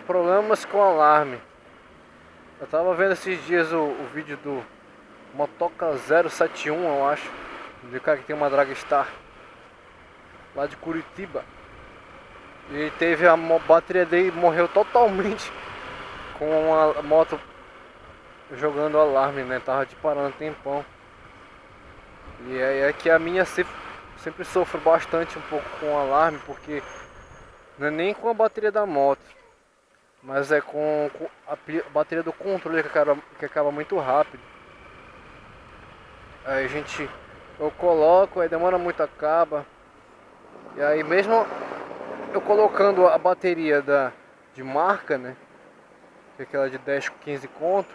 problemas com alarme. Eu tava vendo esses dias o, o vídeo do Motoca 071, eu acho. De cara que tem uma Dragstar. Lá de Curitiba. E teve a bateria dele morreu totalmente com a moto jogando alarme, né? Tava de parando um tempão. E aí é que a minha sempre, sempre sofro bastante um pouco com alarme, porque não é nem com a bateria da moto, mas é com, com a, bateria do controle que acaba, que acaba muito rápido. Aí a gente, eu coloco, aí demora muito acaba. E aí mesmo eu colocando a bateria da, de marca, né? Que é aquela de 10, 15 conto,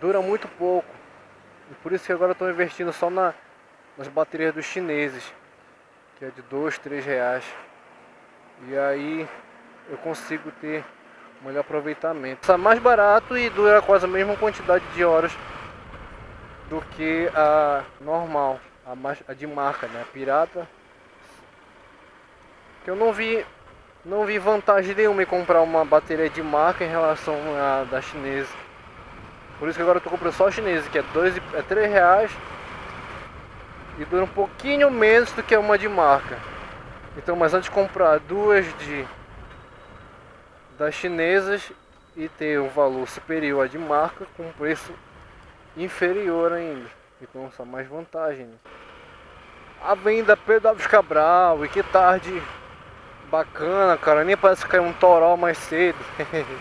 dura muito pouco. E por isso que agora estou investindo só na, nas baterias dos chineses, que é de 2, 3 reais. E aí eu consigo ter um melhor aproveitamento. Está mais barato e dura quase a mesma quantidade de horas do que a normal, a, mais, a de marca, né? A pirata. Que eu não vi, não vi vantagem nenhuma em comprar uma bateria de marca em relação à da chinesa. Por isso que agora eu tô comprando só a chinesa, que é, dois, é 3 reais e dura um pouquinho menos do que uma de marca. Então, mas antes de comprar duas de das chinesas e ter um valor superior à de marca com preço inferior ainda. Então, só mais vantagem. Né? A venda Alves Cabral, e que tarde bacana, cara. Nem parece que caiu um toró mais cedo.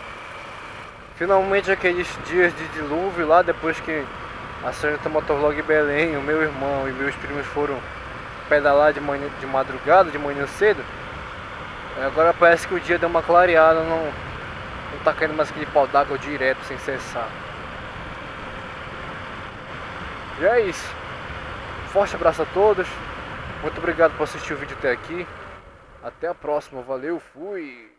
Finalmente aqueles dias de dilúvio lá, depois que a Senhorita Motovlog Belém, o meu irmão e meus primos foram pedalar de, manhã, de madrugada, de manhã cedo. Agora parece que o dia deu uma clareada, não, não tá caindo mais aquele pau d'água direto sem cessar. E é isso. Forte abraço a todos. Muito obrigado por assistir o vídeo até aqui. Até a próxima. Valeu, fui!